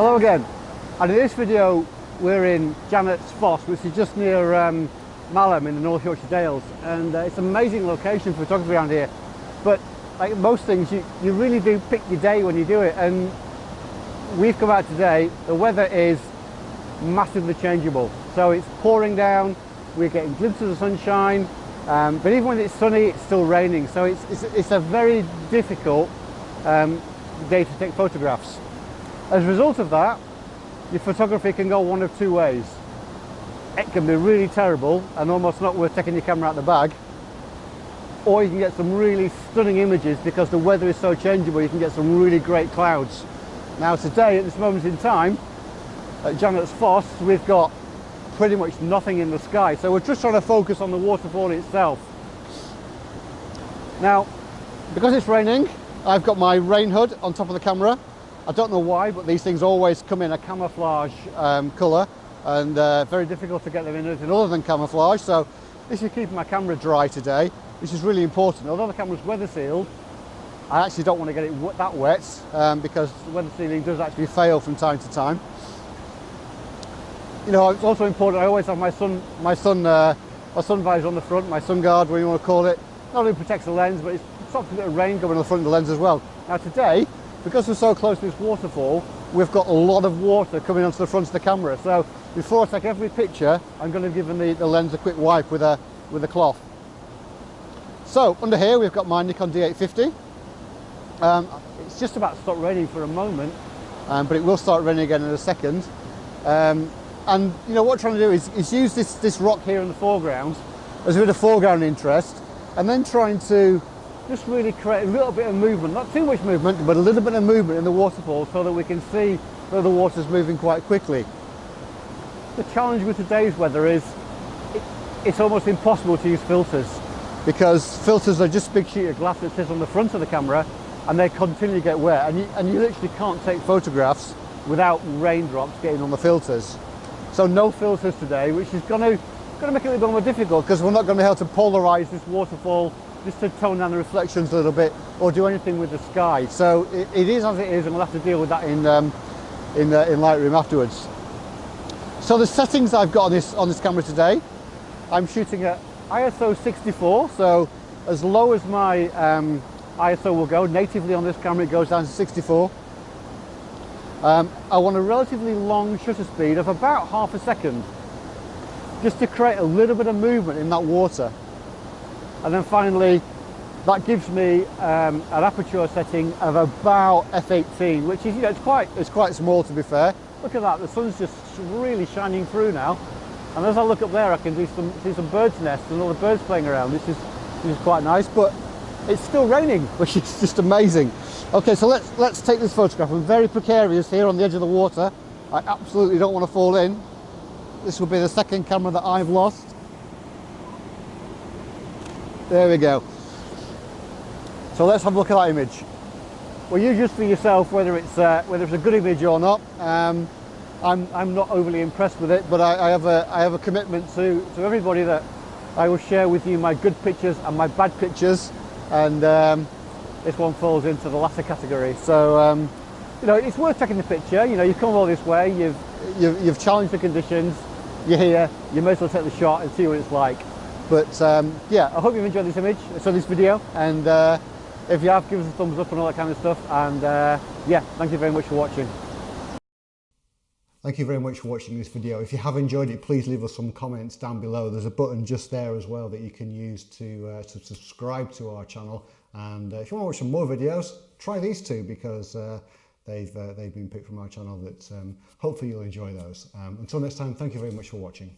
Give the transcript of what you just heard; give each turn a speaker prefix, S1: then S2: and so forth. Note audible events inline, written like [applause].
S1: Hello again. And in this video we're in Janet's Foss which is just near um, Malham in the North Yorkshire Dales. And uh, it's an amazing location for photography around here. But like most things you, you really do pick your day when you do it. And we've come out today the weather is massively changeable. So it's pouring down we're getting glimpses of sunshine um, but even when it's sunny it's still raining. So it's, it's, it's a very difficult um, day to take photographs as a result of that, your photography can go one of two ways. It can be really terrible and almost not worth taking your camera out the bag, or you can get some really stunning images because the weather is so changeable, you can get some really great clouds. Now today, at this moment in time, at Janet's Foss, we've got pretty much nothing in the sky, so we're just trying to focus on the waterfall itself. Now, because it's raining, I've got my rain hood on top of the camera I don't know why, but these things always come in a camouflage um, colour and uh, very difficult to get them in anything other than camouflage. So this is keeping my camera dry today, which is really important. Although the camera's weather sealed, I actually don't want to get it that wet um, because weather sealing does actually fail from time to time. You know, it's also important, I always have my sun, my sun, uh, my sun visor on the front, my sun guard, whatever you want to call it. Not only protects the lens, but it stops a bit of rain going on the front of the lens as well. Now today, because we're so close to this waterfall, we've got a lot of water coming onto the front of the camera. So before I take every picture, I'm going to give the, the lens a quick wipe with a, with a cloth. So under here, we've got my Nikon D850. Um, it's just about to stop raining for a moment, um, but it will start raining again in a second. Um, and you know what I'm trying to do is, is use this, this rock here in the foreground as a bit of foreground interest, and then trying to just really create a little bit of movement, not too much movement, but a little bit of movement in the waterfall so that we can see that the water's moving quite quickly. The challenge with today's weather is it, it's almost impossible to use filters because filters are just a big sheet of glass that sits on the front of the camera and they continually get wet and you, and you literally can't take photographs without raindrops getting on the filters. So no filters today, which is going to, going to make it a little bit more difficult because we're not going to be able to polarize this waterfall just to tone down the reflections a little bit or do anything with the sky. So it, it is as it is and we'll have to deal with that in, um, in, uh, in Lightroom afterwards. So the settings I've got on this, on this camera today, I'm shooting at ISO 64, so as low as my um, ISO will go, natively on this camera it goes down to 64. Um, I want a relatively long shutter speed of about half a second, just to create a little bit of movement in that water and then finally that gives me um, an aperture setting of about f18 which is you know it's quite it's quite small to be fair. Look at that the sun's just really shining through now. And as I look up there I can see some see some birds nests and all the birds playing around this is this is quite nice but it's still raining [laughs] which is just amazing. Okay so let's let's take this photograph. I'm very precarious here on the edge of the water. I absolutely don't want to fall in. This will be the second camera that I've lost there we go. So let's have a look at that image. Well, you just for yourself whether it's uh, whether it's a good image or not. Um, I'm I'm not overly impressed with it, but I, I, have a I have a commitment to to everybody that I will share with you my good pictures and my bad pictures, and um, this one falls into the latter category. So um, you know it's worth taking the picture. You know you've come all this way, you've you've, you've challenged the conditions, you're here, you may as well take the shot and see what it's like. But um, yeah, I hope you've enjoyed this image, so this video, and uh, if you have, give us a thumbs up and all that kind of stuff. And uh, yeah, thank you very much for watching.
S2: Thank you very much for watching this video. If you have enjoyed it, please leave us some comments down below. There's a button just there as well that you can use to, uh, to subscribe to our channel. And uh, if you want to watch some more videos, try these two because uh, they've, uh, they've been picked from our channel that um, hopefully you'll enjoy those. Um, until next time, thank you very much for watching.